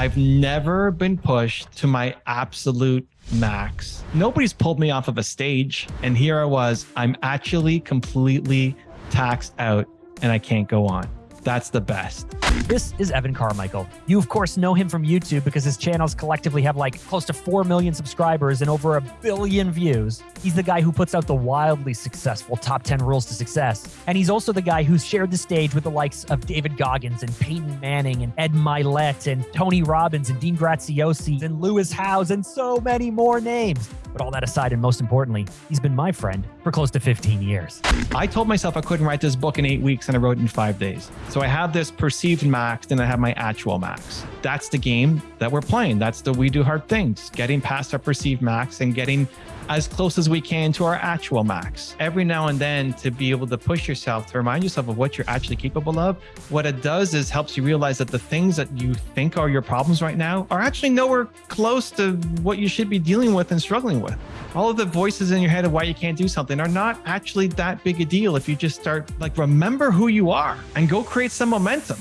I've never been pushed to my absolute max. Nobody's pulled me off of a stage. And here I was, I'm actually completely taxed out and I can't go on. That's the best. This is Evan Carmichael. You, of course, know him from YouTube because his channels collectively have like close to 4 million subscribers and over a billion views. He's the guy who puts out the wildly successful Top 10 Rules to Success. And he's also the guy who's shared the stage with the likes of David Goggins and Peyton Manning and Ed Mylett and Tony Robbins and Dean Graziosi and Lewis Howes and so many more names. But all that aside, and most importantly, he's been my friend for close to 15 years. I told myself I couldn't write this book in eight weeks and I wrote it in five days. So I have this perceived max and I have my actual max. That's the game that we're playing. That's the we do hard things, getting past our perceived max and getting as close as we can to our actual max. Every now and then to be able to push yourself, to remind yourself of what you're actually capable of. What it does is helps you realize that the things that you think are your problems right now are actually nowhere close to what you should be dealing with and struggling with. All of the voices in your head of why you can't do something are not actually that big a deal if you just start like remember who you are and go create some momentum.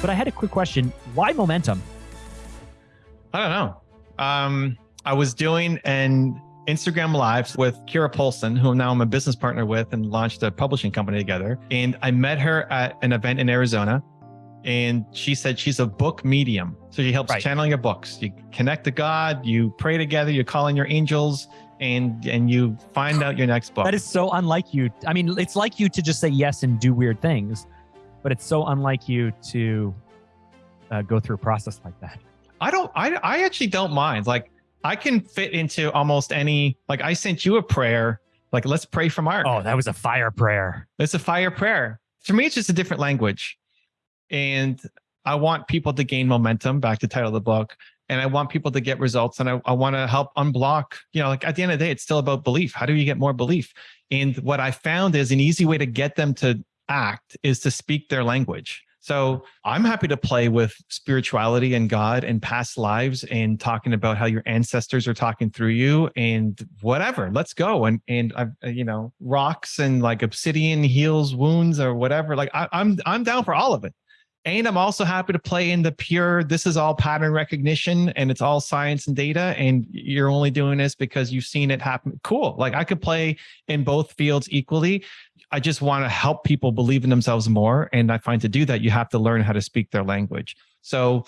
But I had a quick question. Why momentum? I don't know. Um, I was doing an Instagram live with Kira Polson, who now I'm a business partner with and launched a publishing company together. And I met her at an event in Arizona. And she said she's a book medium. So she helps right. channeling your books. You connect to God, you pray together, you call in your angels, and and you find out your next book. That is so unlike you. I mean, it's like you to just say yes and do weird things, but it's so unlike you to uh, go through a process like that. I don't, I, I actually don't mind. Like I can fit into almost any, like I sent you a prayer, like let's pray for Mark. Oh, that was a fire prayer. It's a fire prayer. For me, it's just a different language. And I want people to gain momentum, back to title of the book. And I want people to get results and I, I want to help unblock, you know, like at the end of the day, it's still about belief. How do you get more belief? And what I found is an easy way to get them to act is to speak their language. So I'm happy to play with spirituality and God and past lives and talking about how your ancestors are talking through you and whatever. Let's go. And and I, uh, you know, rocks and like obsidian heals wounds or whatever. Like I, I'm I'm down for all of it. And I'm also happy to play in the pure, this is all pattern recognition and it's all science and data. And you're only doing this because you've seen it happen. Cool. Like I could play in both fields equally. I just want to help people believe in themselves more. And I find to do that, you have to learn how to speak their language. So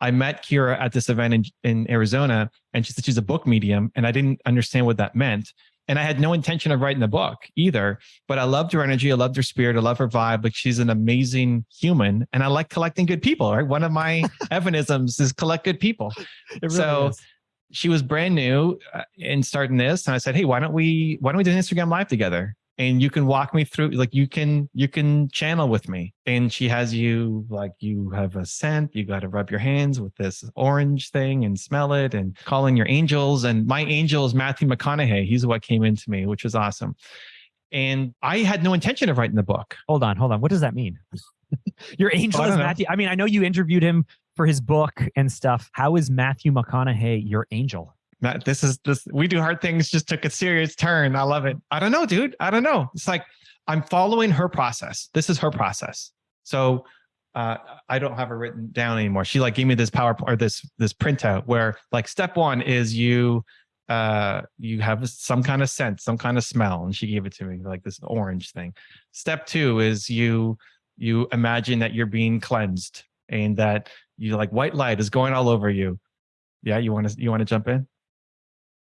I met Kira at this event in, in Arizona and she said she's a book medium and I didn't understand what that meant. And I had no intention of writing the book either, but I loved her energy. I loved her spirit. I love her vibe. Like she's an amazing human and I like collecting good people, right? One of my evanisms is collect good people. Really so is. she was brand new uh, in starting this. And I said, Hey, why don't we, why don't we do an Instagram live together? And you can walk me through like you can you can channel with me. And she has you like you have a scent you got to rub your hands with this orange thing and smell it and call in your angels. And my angel is matthew mcconaughey. He's what came into me which was awesome. And i had no intention of writing the book. Hold on hold on. What does that mean? Your angel oh, is matthew i mean i know you interviewed him for his book and stuff. How is matthew mcconaughey your angel This is this we do hard things just took a serious turn. I love it. I don't know, dude. I don't know. It's like I'm following her process. This is her process. So uh, I don't have it written down anymore. She like gave me this PowerPoint or this this printout where like step one is you uh you have some kind of scent, some kind of smell, and she gave it to me like this orange thing. Step two is you you imagine that you're being cleansed and that you like white light is going all over you. Yeah, you want to you want to jump in?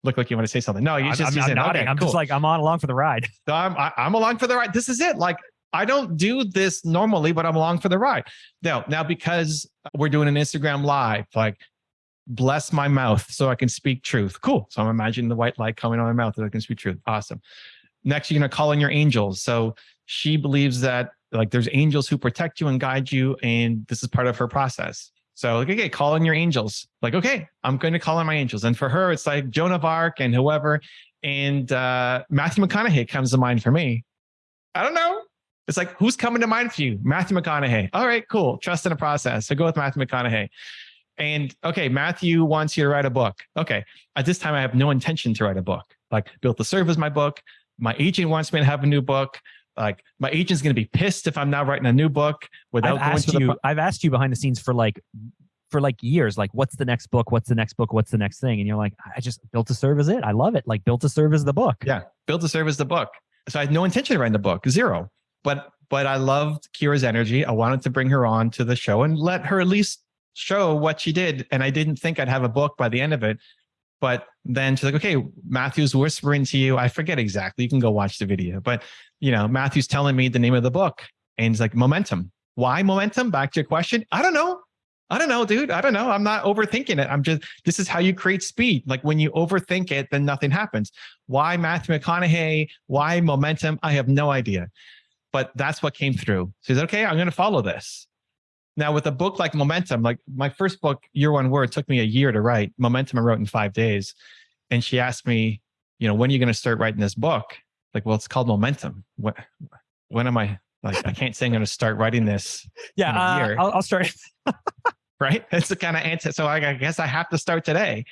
Look like you want to say something. No, you just, I'm, I'm nodding. Okay, I'm cool. just like, I'm on along for the ride. So I'm, I, I'm along for the ride. This is it. Like, I don't do this normally, but I'm along for the ride. Now, now because we're doing an Instagram live, like bless my mouth so I can speak truth. Cool. So I'm imagining the white light coming on my mouth so I can speak truth. Awesome. Next, you're going to call in your angels. So she believes that like there's angels who protect you and guide you. And this is part of her process. So like, okay, call in your angels. Like, okay, I'm going to call in my angels. And for her, it's like Joan of Arc and whoever. And uh, Matthew McConaughey comes to mind for me. I don't know. It's like, who's coming to mind for you? Matthew McConaughey. All right, cool. Trust in the process. So go with Matthew McConaughey. And okay, Matthew wants you to write a book. Okay. At this time, I have no intention to write a book. Like built the serve is my book. My agent wants me to have a new book. Like my agent's going to be pissed if I'm not writing a new book without I've going asked to you. I've asked you behind the scenes for like for like years. Like, what's the next book? What's the next book? What's the next thing? And you're like, I just built to serve as it. I love it. Like, built to serve as the book. Yeah, built to serve as the book. So I had no intention of writing the book, zero. But but I loved Kira's energy. I wanted to bring her on to the show and let her at least show what she did. And I didn't think I'd have a book by the end of it. But then she's like, okay, Matthew's whispering to you. I forget exactly. You can go watch the video. But you know, Matthew's telling me the name of the book. And he's like, momentum. Why momentum? Back to your question. I don't know. I don't know, dude. I don't know. I'm not overthinking it. I'm just, this is how you create speed. Like when you overthink it, then nothing happens. Why Matthew McConaughey? Why momentum? I have no idea. But that's what came through. So he's okay, I'm going to follow this. Now, with a book like Momentum, like my first book, Your One Word, took me a year to write. Momentum I wrote in five days. And she asked me, you know, when are you going to start writing this book? Like, well, it's called Momentum. When, when am I? Like, I can't say I'm going to start writing this, Yeah. Uh, year. I'll, I'll start. right? That's the kind of answer. So I, I guess I have to start today.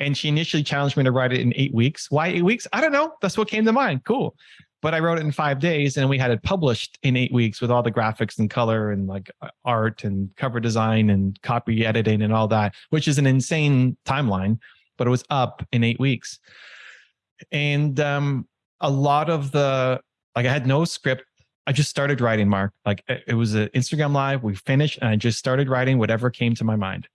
And she initially challenged me to write it in eight weeks. Why eight weeks? I don't know. That's what came to mind. Cool. But I wrote it in five days and we had it published in eight weeks with all the graphics and color and like art and cover design and copy editing and all that, which is an insane timeline, but it was up in eight weeks. And um, a lot of the, like I had no script. I just started writing, Mark. Like it was an Instagram live. We finished and I just started writing whatever came to my mind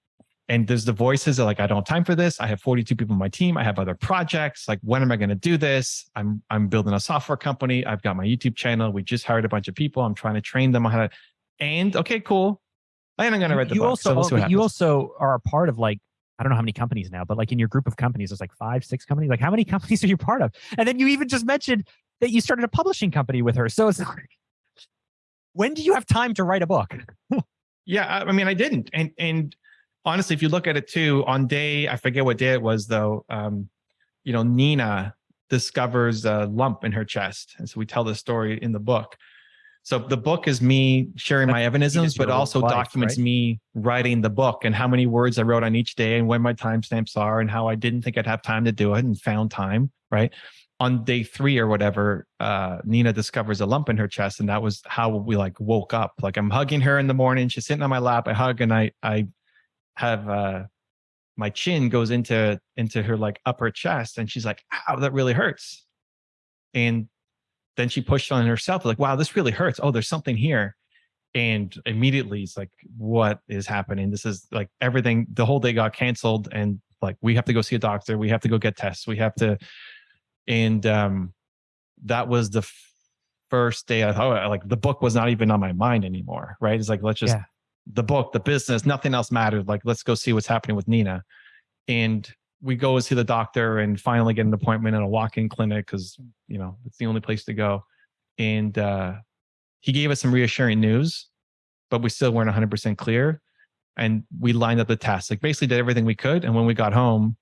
and there's the voices that like i don't have time for this. I have 42 people on my team. I have other projects. Like when am i going to do this? I'm i'm building a software company. I've got my youtube channel. We just hired a bunch of people. I'm trying to train them on how to and okay cool. And i'm going to write the you book. also, so we'll see what but you also are a part of like I don't know how many companies now, but like in your group of companies, there's like five, six companies. Like, how many companies are you part of? And then you even just mentioned that you started a publishing company with her. So it's like, when do you have time to write a book? Yeah, I I mean, I didn't, and and honestly, if you look at it too, on day I forget what day it was though. Um, you know, Nina discovers a lump in her chest, and so we tell the story in the book. So the book is me sharing my evanisms, but also wife, documents right? me writing the book and how many words I wrote on each day and when my timestamps are and how I didn't think I'd have time to do it and found time. Right on day three or whatever, uh, Nina discovers a lump in her chest, and that was how we like woke up. Like I'm hugging her in the morning, she's sitting on my lap. I hug and I I have uh, my chin goes into into her like upper chest, and she's like, "Ow, that really hurts." And then she pushed on herself, like, "Wow, this really hurts. Oh, there's something here." And immediately it's like, "What is happening? This is like everything." The whole day got canceled, and like we have to go see a doctor. We have to go get tests. We have to and um that was the first day i thought like the book was not even on my mind anymore right it's like let's just Yeah. The book the business nothing else mattered. Like let's go see what's happening with nina. And we go and see the doctor and finally get an appointment in a walk-in clinic because you know it's the only place to go. And uh he gave us some reassuring news but we still weren't 100% clear. And we lined up the tests like basically did everything we could. And when we got home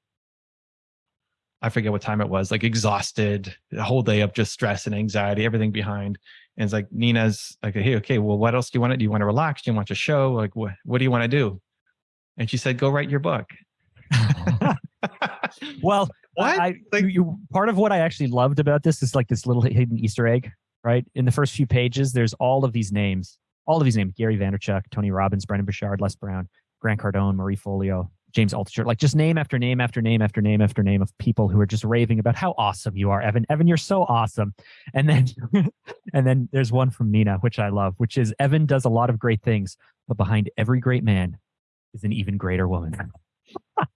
I forget what time it was, like exhausted, the whole day of just stress and anxiety, everything behind. And it's like Nina's like, hey, okay, well, what else do you want to do? You want to relax? Do you want to show? Like, what what do you want to do? And she said, go write your book. Oh. Well, What? I, Like- you, you, part of what I actually loved about this is like this little hidden Easter egg, right? In the first few pages, there's all of these names, all of these names: Gary Vaynerchuk, Tony Robbins, Brendon Burchard, Les Brown, Grant Cardone, Marie Forleo, James Altucher, like just name after name after name after name after name of people who are just raving about how awesome you are, Evan. Evan, you're so awesome. And then, and then there's one from Nina, which I love, which is Evan does a lot of great things, but behind every great man is an even greater woman.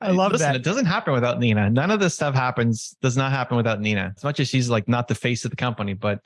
I love Listen, that. it doesn't happen without Nina. None of this stuff happens, does not happen without Nina. As much as she's like not the face of the company, but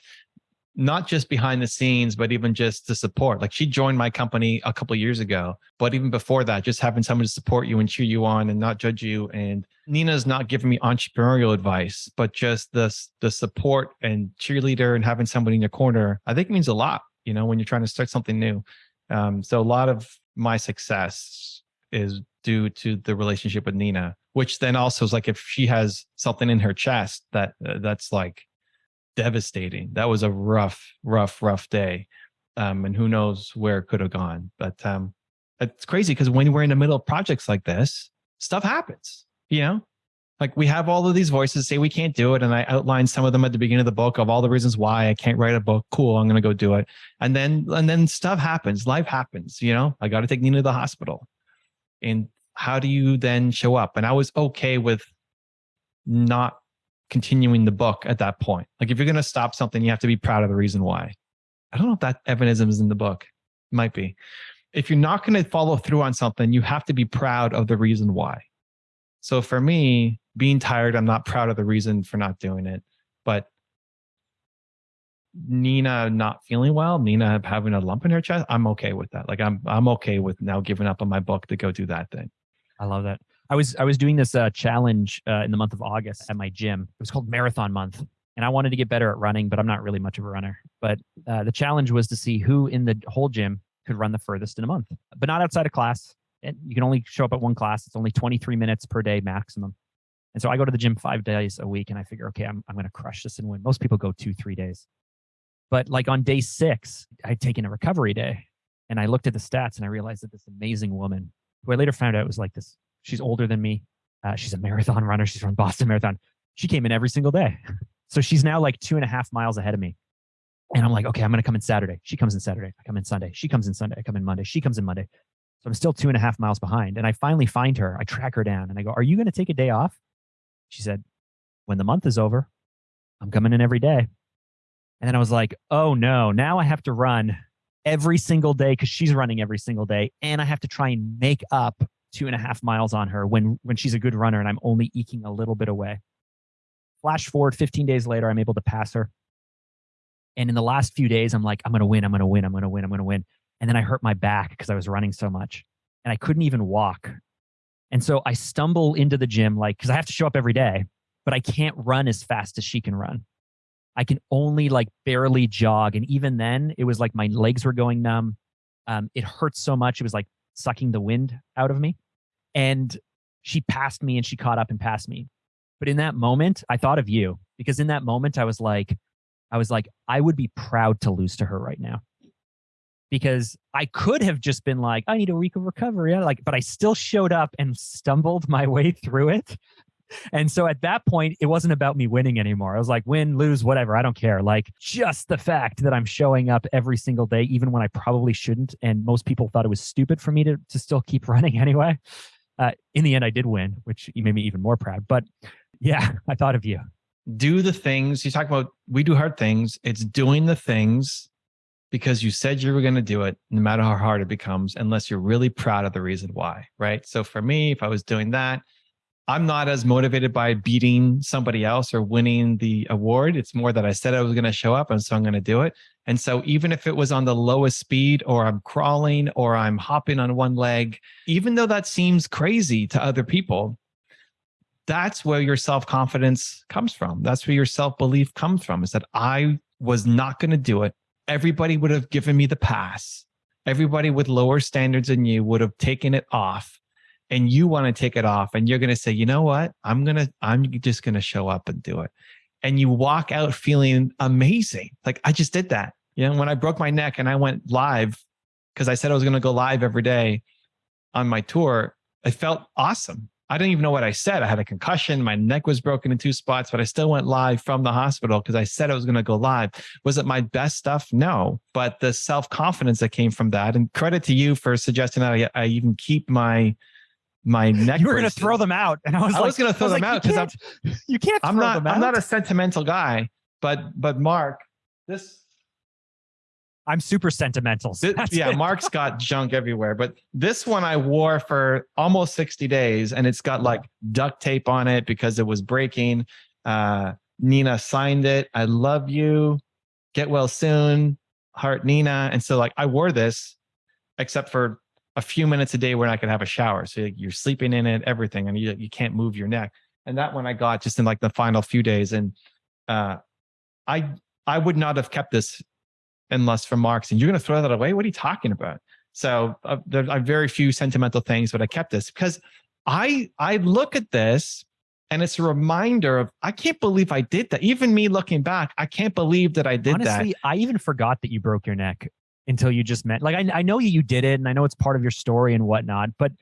not just behind the scenes, but even just the support. Like she joined my company a couple years ago, but even before that, just having someone to support you and cheer you on and not judge you. And Nina's not giving me entrepreneurial advice, but just the the support and cheerleader and having somebody in your corner. I think means a lot. You know, when you're trying to start something new. Um, so a lot of my success is due to the relationship with Nina, which then also is like if she has something in her chest that uh, that's like devastating. That was a rough, rough, rough day. Um, and who knows where it could have gone. But um, it's crazy because when we're in the middle of projects like this, stuff happens, you know? Like we have all of these voices say we can't do it. And I outlined some of them at the beginning of the book of all the reasons why I can't write a book. Cool. I'm going to go do it. And then, and then stuff happens. Life happens, you know, I got to take Nina to the hospital. And how do you then show up? And I was okay with not continuing the book at that point. Like if you're going to stop something, you have to be proud of the reason why. I don't know if that evanism is in the book. It might be. If you're not going to follow through on something, you have to be proud of the reason why. So for me, being tired, I'm not proud of the reason for not doing it. But Nina not feeling well, Nina having a lump in her chest, I'm okay with that. Like I'm I'm okay with now giving up on my book to go do that thing. I love that. I was I was doing this uh, challenge uh, in the month of August at my gym. It was called Marathon Month, and I wanted to get better at running, but I'm not really much of a runner. But uh, the challenge was to see who in the whole gym could run the furthest in a month, but not outside of class. And you can only show up at one class. It's only 23 minutes per day maximum. And so I go to the gym five days a week, and I figure, okay, I'm I'm going to crush this and win. Most people go two three days, but like on day six, I'd taken a recovery day, and I looked at the stats and I realized that this amazing woman, who I later found out was like this She's older than me. Uh, she's a marathon runner. She's from Boston Marathon. She came in every single day. So she's now like two and a half miles ahead of me. And I'm like, okay, I'm going to come in Saturday. She comes in Saturday. I come in Sunday. She comes in Sunday. I come in Monday. She comes in Monday. So I'm still two and a half miles behind. And I finally find her. I track her down and I go, Are you going to take a day off? She said, When the month is over, I'm coming in every day. And then I was like, Oh no, now I have to run every single day because she's running every single day. And I have to try and make up two and a half miles on her when when she's a good runner and I'm only eking a little bit away. Flash forward 15 days later, I'm able to pass her. And in the last few days, I'm like, I'm gonna win, I'm gonna win, I'm gonna win, I'm gonna win. And then I hurt my back because I was running so much and I couldn't even walk. And so I stumble into the gym, like, because I have to show up every day, but I can't run as fast as she can run. I can only like barely jog. And even then, it was like my legs were going numb. Um, it hurt so much. It was like sucking the wind out of me. And she passed me and she caught up and passed me. But in that moment, I thought of you because in that moment, I was like, I was like, I would be proud to lose to her right now. Because I could have just been like, I need a week of recovery. Like, but I still showed up and stumbled my way through it and so at that point, it wasn't about me winning anymore. I was like, win, lose, whatever. I don't care. Like just the fact that I'm showing up every single day, even when I probably shouldn't. And most people thought it was stupid for me to, to still keep running anyway. Uh, in the end, I did win, which made me even more proud. But yeah, I thought of you. Do the things you talk about. We do hard things. It's doing the things because you said you were going to do it, no matter how hard it becomes, unless you're really proud of the reason why. Right. So for me, if I was doing that, I'm not as motivated by beating somebody else or winning the award. It's more that I said I was going to show up and so I'm going to do it. And so even if it was on the lowest speed or I'm crawling or I'm hopping on one leg, even though that seems crazy to other people, that's where your self-confidence comes from. That's where your self-belief comes from is that I was not going to do it. Everybody would have given me the pass. Everybody with lower standards than you would have taken it off and you want to take it off and you're going to say, you know what? I'm going to, I'm just going to show up and do it. And you walk out feeling amazing. Like I just did that. You know, when I broke my neck and I went live because I said I was going to go live every day on my tour, I felt awesome. I didn't even know what I said. I had a concussion. My neck was broken in two spots, but I still went live from the hospital because I said I was going to go live. Was it my best stuff? No, but the self confidence that came from that, and credit to you for suggesting that I, I even keep my my neck. You were going to throw them out, and I was I like, was going to throw them like, out because I'm you can't. I'm not I'm not a sentimental guy, but but Mark, this. I'm super sentimental. So this yeah, it. Mark's got junk everywhere, but this one I wore for almost 60 days, and it's got like duct tape on it because it was breaking. Uh, Nina signed it. I love you. Get well soon. Heart Nina. And so like I wore this, except for a few minutes a day where I could have a shower. So you're sleeping in it, everything, and you you can't move your neck. And that one I got just in like the final few days. And uh, I I would not have kept this unless for Marks. And you're going to throw that away? What are you talking about? So uh, there are very few sentimental things, but I kept this because I I look at this and it's a reminder of I can't believe I did that. Even me looking back, I can't believe that I did Honestly, that. Honestly, I even forgot that you broke your neck until you just met like I, I know you did it and I know it's part of your story and whatnot, but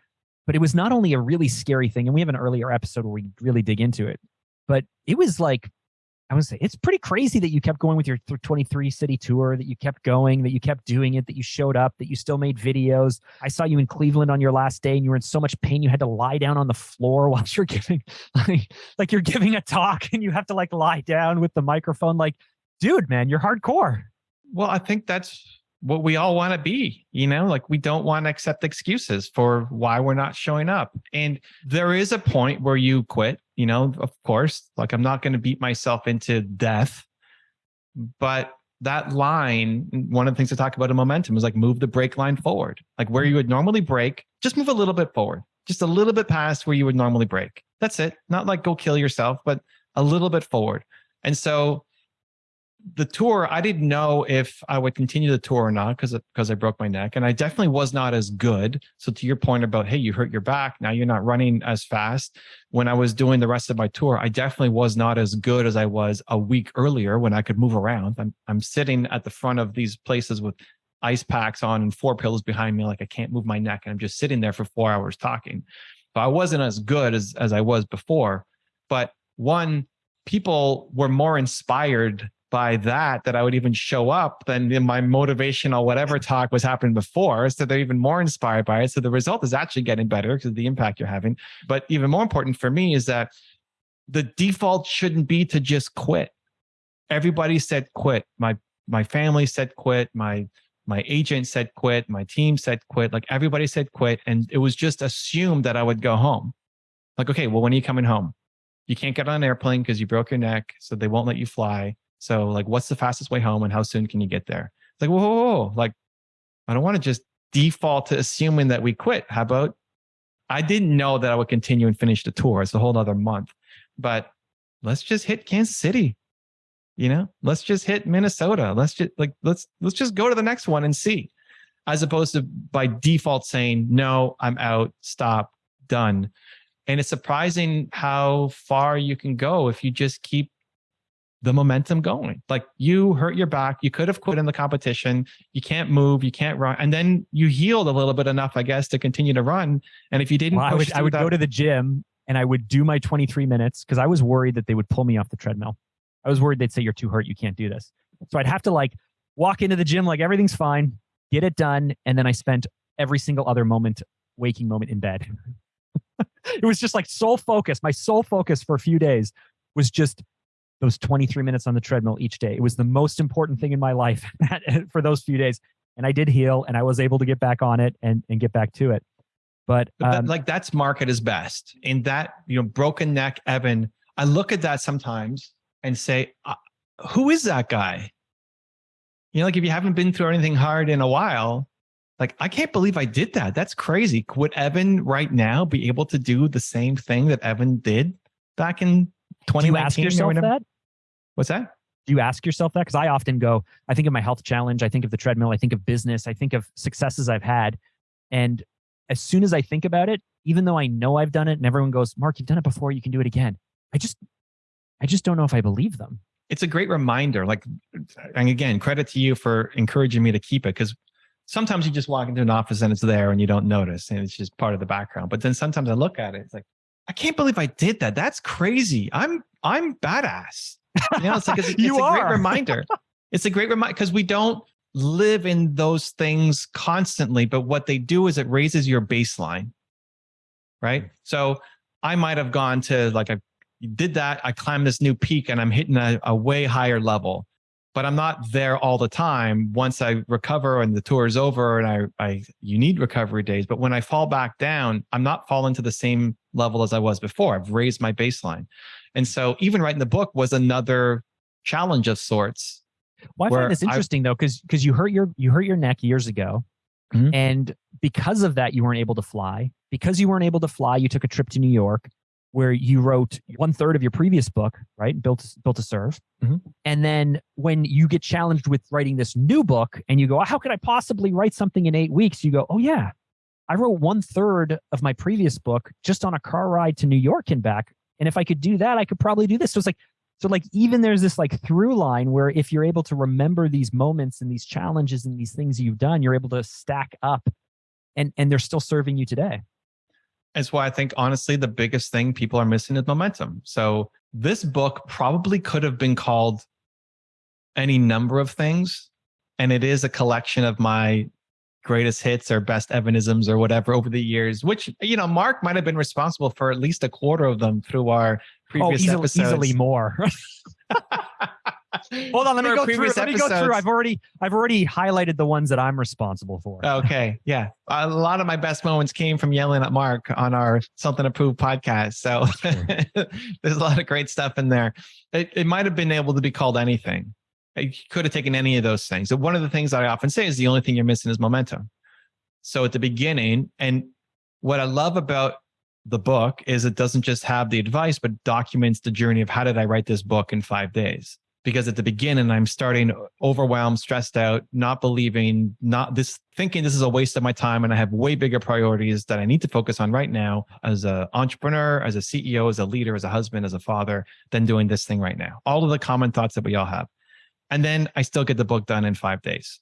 But it was not only a really scary thing, and we have an earlier episode where we really dig into it, but it was like I would say it's pretty crazy that you kept going with your 23 city tour, that you kept going, that you kept doing it, that you showed up, that you still made videos. I saw you in Cleveland on your last day and you were in so much pain you had to lie down on the floor while you're giving like, like you're giving a talk and you have to like lie down with the microphone. Like, dude, man, you're hardcore. Well, I think that's what we all want to be, you know, like we don't want to accept excuses for why we're not showing up. And there is a point where you quit, you know, of course, like I'm not going to beat myself into death, but that line, one of the things to talk about in momentum is like move the brake line forward, like where you would normally brake, just move a little bit forward, just a little bit past where you would normally brake. That's it. Not like go kill yourself, but a little bit forward. And so the tour, I didn't know if I would continue the tour or not because because I broke my neck, and I definitely was not as good. So to your point about hey, you hurt your back, now you're not running as fast. When I was doing the rest of my tour, I definitely was not as good as I was a week earlier when I could move around. I'm I'm sitting at the front of these places with ice packs on and four pillows behind me, like I can't move my neck, and I'm just sitting there for four hours talking. But I wasn't as good as as I was before. But one, people were more inspired by that that I would even show up than in my motivational whatever talk was happening before. So they're even more inspired by it. So the result is actually getting better because of the impact you're having. But even more important for me is that the default shouldn't be to just quit. Everybody said quit. My my family said quit. My my agent said quit. My team said quit. Like everybody said quit. And it was just assumed that I would go home. Like, okay, well, when are you coming home? You can't get on an airplane because you broke your neck, so they won't let you fly so like, what's the fastest way home and how soon can you get there? It's like, whoa, whoa, whoa. like, I don't want to just default to assuming that we quit. How about I didn't know that I would continue and finish the tour. It's a whole other month, but let's just hit Kansas City. You know, let's just hit Minnesota. Let's just like, let's, let's just go to the next one and see, as opposed to by default saying, no, I'm out, stop, done. And it's surprising how far you can go if you just keep the momentum going. Like you hurt your back, you could have quit in the competition, you can't move, you can't run, and then you healed a little bit enough, I guess, to continue to run. And if you didn't, well, I would, I would that, go to the gym and I would do my 23 minutes because I was worried that they would pull me off the treadmill. I was worried they'd say you're too hurt, you can't do this. So I'd have to like walk into the gym like everything's fine, get it done, and then I spent every single other moment, waking moment in bed. it was just like sole focus. My sole focus for a few days was just those 23 minutes on the treadmill each day. It was the most important thing in my life for those few days. And I did heal and I was able to get back on it and, and get back to it. But, but um, like that's market is best in that, you know, broken neck, Evan. I look at that sometimes and say, uh, who is that guy? You know, like if you haven't been through anything hard in a while, like I can't believe I did that. That's crazy. Would Evan right now be able to do the same thing that Evan did back in 2019? Do you ask yourself that? What's that? Do you ask yourself that? Because I often go, I think of my health challenge, I think of the treadmill, I think of business, I think of successes I've had. And as soon as I think about it, even though I know I've done it and everyone goes, Mark, you've done it before, you can do it again. I just, I just don't know if I believe them. It's a great reminder. Like, and again, credit to you for encouraging me to keep it because sometimes you just walk into an office and it's there and you don't notice and it's just part of the background. But then sometimes I look at it, it's like, I can't believe I did that. That's crazy. I'm I'm badass. You know, it's like it's, it's a are. great reminder. It's a great reminder because we don't live in those things constantly, but what they do is it raises your baseline. Right. Hmm. So I might have gone to like I did that, I climbed this new peak and I'm hitting a, a way higher level but I'm not there all the time. Once I recover and the tour is over and I, I, you need recovery days. But when I fall back down, I'm not falling to the same level as I was before. I've raised my baseline. And so even writing the book was another challenge of sorts. Well, I find this interesting I, though, because because you hurt your you hurt your neck years ago. Mm-hmm. And because of that, you weren't able to fly. Because you weren't able to fly, you took a trip to New York where you wrote one third of your previous book, right? Built built to serve. Mm-hmm. And then when you get challenged with writing this new book and you go, how could I possibly write something in eight weeks? You go, oh yeah, I wrote one third of my previous book just on a car ride to New York and back. And if I could do that, I could probably do this. So it's like, so like even there's this like through line where if you're able to remember these moments and these challenges and these things you've done, you're able to stack up and and they're still serving you today. Is why I think honestly the biggest thing people are missing is momentum. So this book probably could have been called any number of things, and it is a collection of my greatest hits or best evanisms or whatever over the years, which, you know, Mark might have been responsible for at least a quarter of them through our oh, previous oh, easily, episodes. easily more. Hold on, let me go through. Let me go through. I've already I've already highlighted the ones that I'm responsible for. Okay, yeah. A lot of my best moments came from yelling at Mark on our Something Approved podcast. So there's a lot of great stuff in there. It, it might have been able to be called anything. Uh, you could have taken any of those things. So one of the things that I often say is the only thing you're missing is momentum. So at the beginning, and what I love about the book is it doesn't just have the advice, but documents the journey of how did I write this book in five days? Because at the beginning, I'm starting overwhelmed, stressed out, not believing, not this thinking this is a waste of my time. And I have way bigger priorities that I need to focus on right now as an entrepreneur, as a CEO, as a leader, as a husband, as a father, than doing this thing right now. All of the common thoughts that we all have. And then I still get the book done in five days.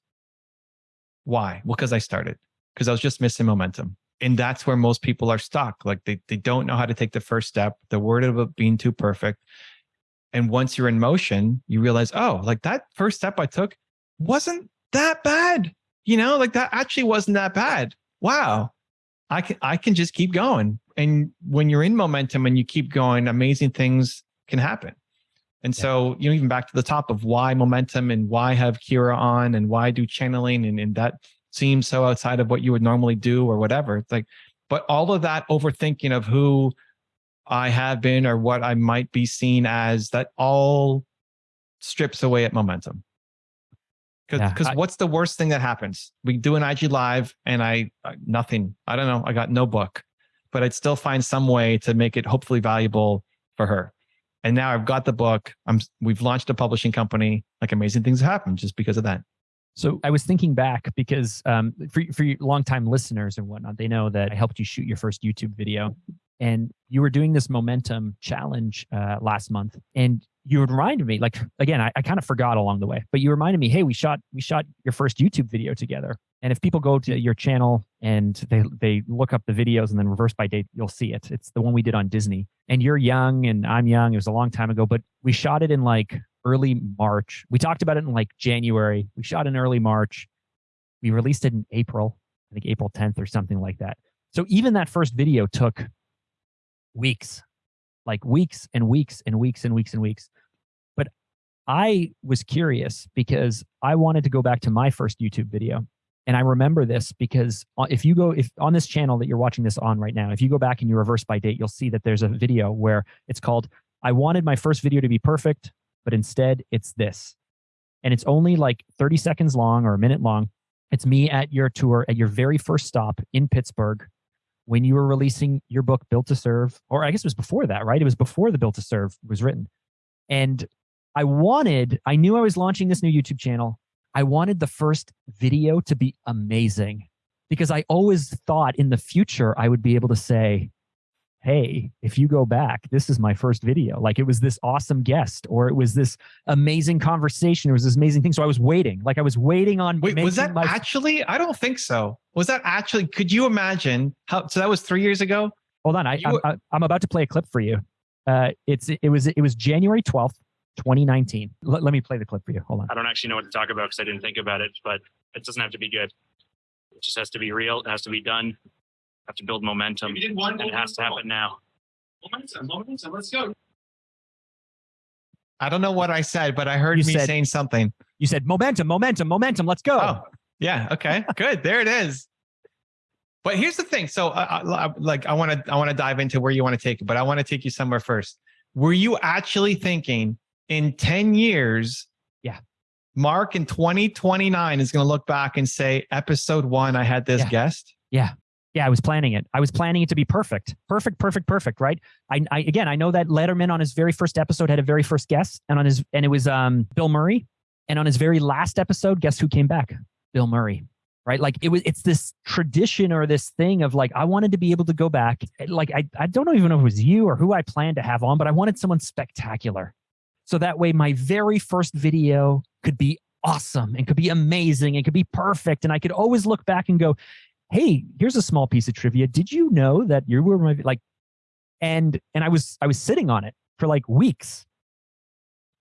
Why? Well, because I started, because I was just missing momentum. And that's where most people are stuck. Like they, they don't know how to take the first step. They're worried about being too perfect. And once you're in motion, you realize, oh, like that first step I took wasn't that bad. You know, like that actually wasn't that bad. Wow. I can I can just keep going. And when you're in momentum and you keep going, amazing things can happen. And so, you know, even back to the top of why momentum and why have Kira on and why do channeling and, and that seems so outside of what you would normally do or whatever. It's like, but all of that overthinking of who I have been or what I might be seen as, that all strips away at momentum. Because because what's the worst thing that happens? We do an IG live and I nothing. I don't know. I got no book, but I'd still find some way to make it hopefully valuable for her and now I've got the book. I'm we've launched a publishing company. Like amazing things happen just because of that. So I was thinking back because um, for for longtime listeners and whatnot, they know that I helped you shoot your first YouTube video, and you were doing this momentum challenge uh, last month, and you reminded me, like again, I, I kind of forgot along the way, but you reminded me, hey, we shot we shot your first YouTube video together, and if people go to your channel and they they look up the videos and then reverse by date, you'll see it. It's the one we did on Disney. And you're young and I'm young. It was a long time ago, but we shot it in like early March. We talked about it in like January. We shot in early March. We released it in April, I think April 10th or something like that. So even that first video took weeks, like weeks and weeks and weeks and weeks and weeks. But I was curious because I wanted to go back to my first YouTube video and I remember this because uh, if you go if on this channel that you're watching this on right now, if you go back and you reverse by date, you'll see that there's a video where it's called I wanted my first video to be perfect, but instead it's this. And it's only like 30 seconds long or a minute long. It's me at your tour at your very first stop in Pittsburgh when you were releasing your book Built to Serve, or I guess it was before that, right? It was before the Built to Serve was written. And I wanted, I knew I was launching this new YouTube channel I wanted the first video to be amazing because I always thought in the future I would be able to say, hey, if you go back, this is my first video. Like it was this awesome guest or it was this amazing conversation. It was this amazing thing. So I was waiting, like I was waiting on. Wait, was that my... actually? I don't think so. Was that actually, could you imagine how, so that was three years ago? Hold on. I, you... I'm about to play a clip for you. Uh, it's, it was, it was January 12th, 2019. Let, let me play the clip for you. Hold on. I don't actually know what to talk about because I didn't think about it, but it doesn't have to be good. It just has to be real. It has to be done. Have to build momentum. did one, and it has to happen now. Momentum, momentum. Let's go. I don't know what I said, but I heard you me said, saying something. You said momentum, momentum, momentum. Let's go. Oh, yeah. Okay. Good. There it is. But here's the thing. So, uh, uh like, I want to, I want to dive into where you want to take it, but I want to take you somewhere first. Were you actually thinking in 10 years, yeah, Mark in 2029 is going to look back and say, episode one, I had this yeah. guest. Yeah. Yeah, I was planning it. I was planning it to be perfect, perfect, perfect, perfect. Right. I, I again, I know that Letterman on his very first episode had a very first guest, and on his and it was um Bill Murray, and on his very last episode, guess who came back? Bill Murray right like it was it's this tradition or this thing of like i wanted to be able to go back like i, I don't know even know if it was you or who i planned to have on but i wanted someone spectacular so that way, my very first video could be awesome and could be amazing and could be perfect. And I could always look back and go, hey, here's a small piece of trivia. Did you know that you were my like and and I was I was sitting on it for like weeks.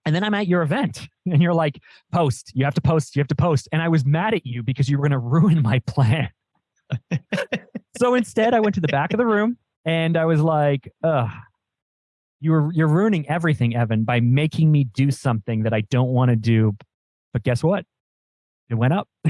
And then I'm at your event and you're like, post, you have to post, you have to post. And I was mad at you because you were going to ruin my plan. so instead, I went to the back of the room and I was like, ugh, you were, you're ruining everything, Evan, by making me do something that I don't want to do. But guess what? It went up.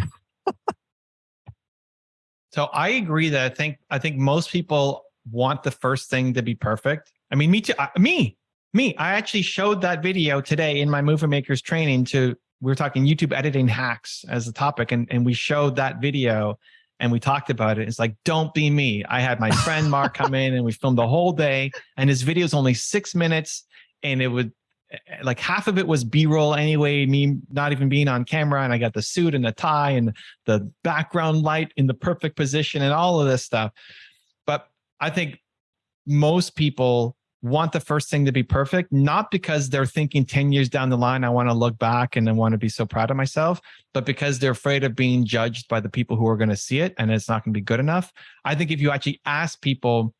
so I agree that I think, I think most people want the first thing to be perfect. I mean, me too, I, me, me, I actually showed that video today in my movie makers training to, we were talking YouTube editing hacks as a topic and, and we showed that video and we talked about it. It's like, don't be me. I had my friend Mark come in and we filmed the whole day and his video is only six minutes and it would eh, eh, like half of it was b-roll anyway me not even being on camera and i got the suit and the tie and the background light in the perfect position and all of this stuff but i think most people want the first thing to be perfect, not because they're thinking 10 years down the line, I want to look back and I want to be so proud of myself, but because they're afraid of being judged by the people who are going to see it and it's not going to be good enough. I think if you actually ask people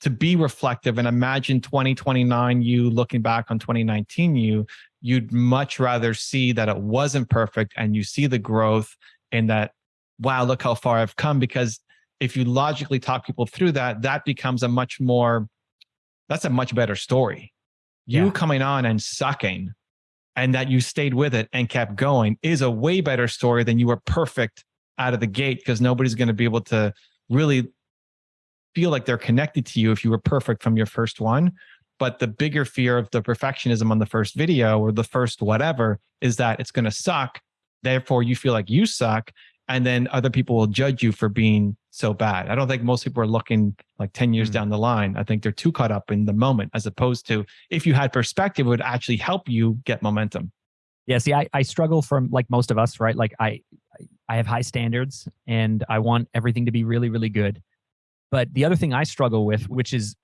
to be reflective and imagine 2029 you looking back on 2019 you, you'd much rather see that it wasn't perfect and you see the growth and that, wow, look how far I've come. Because if you logically talk people through that, that becomes a much more that's a much better story. You yeah. coming on and sucking and that you stayed with it and kept going is a way better story than you were perfect out of the gate because nobody's going to be able to really feel like they're connected to you if you were perfect from your first one. But the bigger fear of the perfectionism on the first video or the first whatever is that it's going to suck. Therefore, you feel like you suck and then other people will judge you for being so bad. I don't think most people are looking like 10 years mm. down the line. I think they're too caught up in the moment as opposed to if you had perspective, it would actually help you get momentum. Yeah, see, I, I struggle from like most of us, right? Like I I have high standards and I want everything to be really, really good. But the other thing I struggle with, which is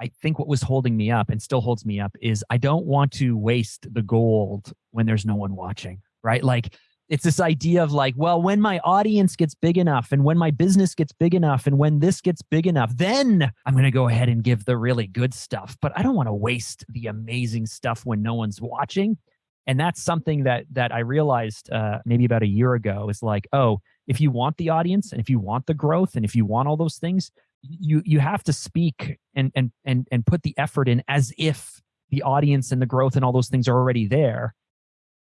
I think what was holding me up and still holds me up, is I don't want to waste the gold when there's no one watching, right? Like it's this idea of like, well, when my audience gets big enough and when my business gets big enough and when this gets big enough, then I'm going to go ahead and give the really good stuff. But I don't want to waste the amazing stuff when no one's watching. And that's something that that I realized uh, maybe about a year ago is like, oh, if you want the audience and if you want the growth and if you want all those things, you you have to speak and and and and put the effort in as if the audience and the growth and all those things are already there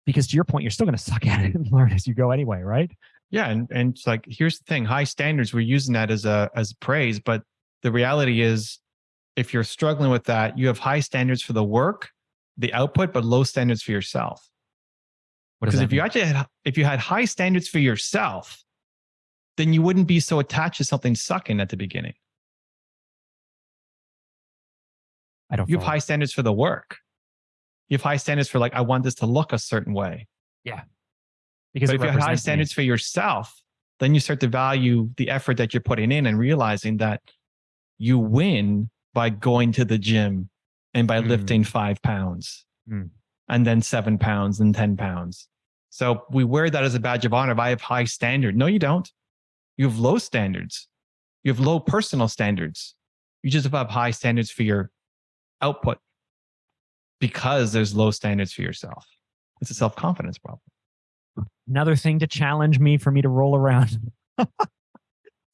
because to your point, you're still going to suck at it and learn as you go anyway, right? Yeah, and and it's like here's the thing: high standards. We're using that as a as praise, but the reality is, if you're struggling with that, you have high standards for the work, the output, but low standards for yourself. Because if mean? you actually had if you had high standards for yourself, then you wouldn't be so attached to something sucking at the beginning. I don't. You have high standards for the work you have high standards for like, I want this to look a certain way. Yeah. Because if you have high standards me. for yourself, then you start to value the effort that you're putting in and realizing that you win by going to the gym and by mm. lifting five pounds mm. and then seven pounds and 10 pounds. So we wear that as a badge of honor. If I have high standard, no, you don't. You have low standards. You have low personal standards. You just have high standards for your output because there's low standards for yourself. It's a self confidence problem. Another thing to challenge me for me to roll around. this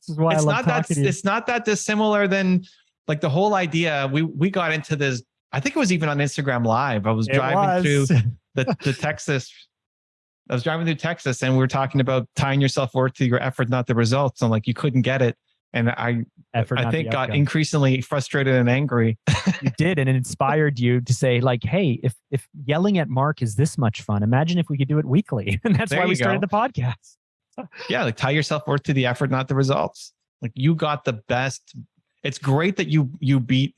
is why it's I love not that it's not that dissimilar than like the whole idea. We we got into this. I think it was even on Instagram Live. I was it driving was. through the the Texas. I was driving through Texas and we were talking about tying yourself worth to your effort, not the results. And like you couldn't get it and I Effort, I think got increasingly frustrated and angry. you did, and it inspired you to say, like, "Hey, if if yelling at Mark is this much fun, imagine if we could do it weekly." And that's there why we started the podcast. yeah, like tie yourself worth to the effort, not the results. Like you got the best. It's great that you you beat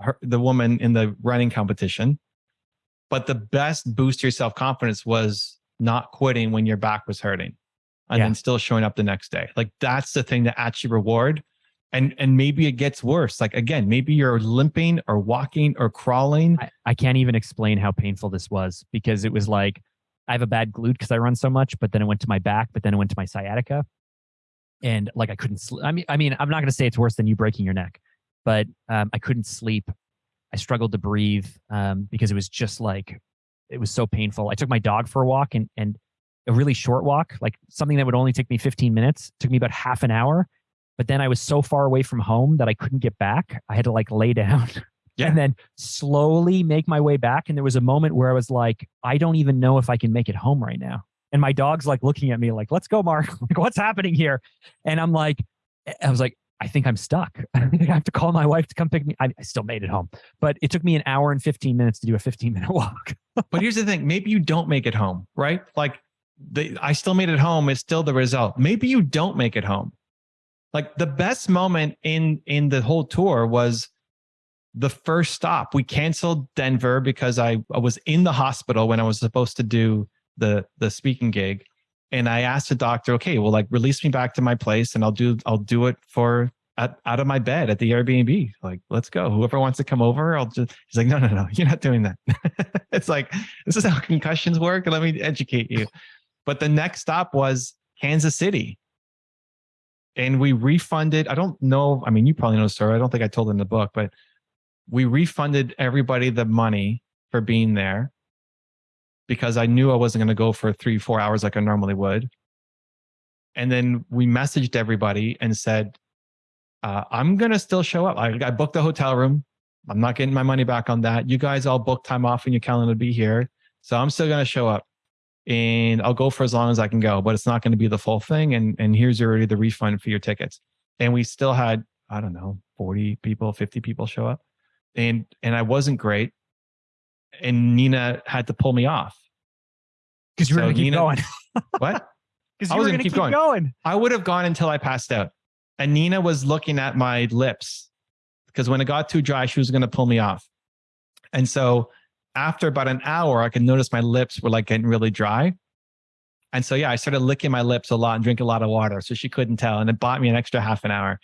her, the woman in the running competition, but the best boost to your self confidence was not quitting when your back was hurting and yeah. then still showing up the next day. Like that's the thing that actually reward. And and maybe it gets worse. Like again, maybe you're limping or walking or crawling. I, I can't even explain how painful this was because it was like I have a bad glute because I run so much, but then it went to my back, but then it went to my sciatica. and like I couldn't sleep. I mean, I mean, I'm not going to say it's worse than you breaking your neck, but um, I couldn't sleep. I struggled to breathe um, because it was just like it was so painful. I took my dog for a walk and and a really short walk, like something that would only take me 15 minutes, took me about half an hour. But then I was so far away from home that I couldn't get back. I had to like lay down Yeah. and then slowly make my way back. And there was a moment where I was like, I don't even know if I can make it home right now. And my dog's like looking at me like, let's go, Mark. Like, what's happening here? And I'm like, I was like, I think I'm stuck. I have to call my wife to come pick me. I, I still made it home, but it took me an hour and 15 minutes to do a 15 minute walk. But here's the thing: maybe you don't make it home, right? Like, I still made it home is still the result. Maybe you don't make it home. Like the best moment in in the whole tour was the first stop. We canceled Denver because I, I was in the hospital when I was supposed to do the the speaking gig, and I asked the doctor, okay, well, like release me back to my place, and I'll do I'll do it for at, out of my bed at the Airbnb. Like, let's go. Whoever wants to come over, I'll just. He's like, no, no, no, you're not doing that. it's like this is how concussions work. Let me educate you. But the next stop was Kansas City. And we refunded, I don't know, I mean, you probably know the story. I don't think I told in the book, but we refunded everybody the money for being there because I knew I wasn't going to go for three, four hours like I normally would. And then we messaged everybody and said, uh, I'm going to still show up. I, I booked the hotel room. I'm not getting my money back on that. You guys all booked time off in your calendar to be here. So I'm still going to show up and I'll go for as long as I can go, but it's not going to be the full thing. And, and here's already the refund for your tickets. And we still had, I don't know, 40 people, 50 people show up and, and I wasn't great. And Nina had to pull me off. Because you were So going to keep Nina- going. What? Because I you was were gonna going to keep keep going. going. I would have gone until I passed out. And Nina was looking at my lips because when it got too dry, she was going to pull me off. And so after about an hour, I could notice my lips were like getting really dry. And so, yeah, I started licking my lips a lot and drink a lot of water. So she couldn't tell. And it bought me an extra half an hour.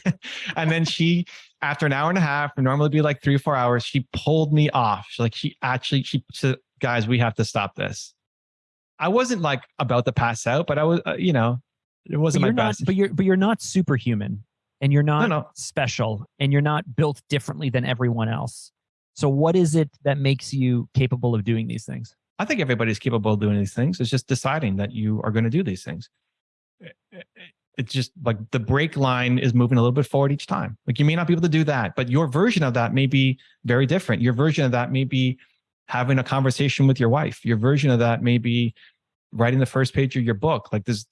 and then she, after an hour and a half, normally be like three or four hours, she pulled me off. She, like she actually, she said, guys, we have to stop this. I wasn't like about to pass out, but I was, uh, you know, it wasn't my not. best. But you're. But you're not superhuman, and you're not no. special, and you're not built differently than everyone else. So, what is it that makes you capable of doing these things? I think everybody's capable of doing these things. It's just deciding that you are going to do these things. Eh, eh, eh, it's just like the brake line is moving a little bit forward each time. Like you may not be able to do that, but your version of that may be very different. Your version of that may be having a conversation with your wife. Your version of that may be writing the first page of your book. Like this,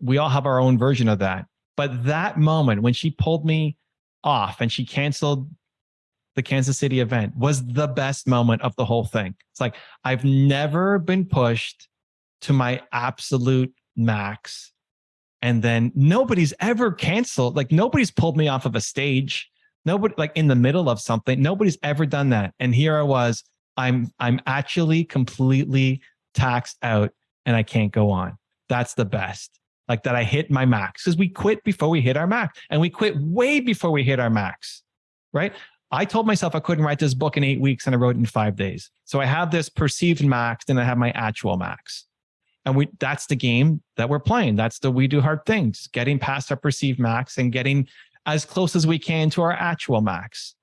we all have our own version of that. But that moment when she pulled me off and she canceled the Kansas City event was the best moment of the whole thing. It's like I've never been pushed to my absolute max. And then nobody's ever canceled, like nobody's pulled me off of a stage. Nobody like in the middle of something. Nobody's ever done that. And here I was. I'm I'm actually completely taxed out and I can't go on. That's the best. Like that I hit my max. Because we quit before we hit our max. And we quit way before we hit our max. Right. I told myself I couldn't write this book in eight weeks and I wrote it in five days. So I have this perceived max, then I have my actual max. And we that's the game that we're playing. That's the we do hard things, getting past our perceived max and getting as close as we can to our actual max.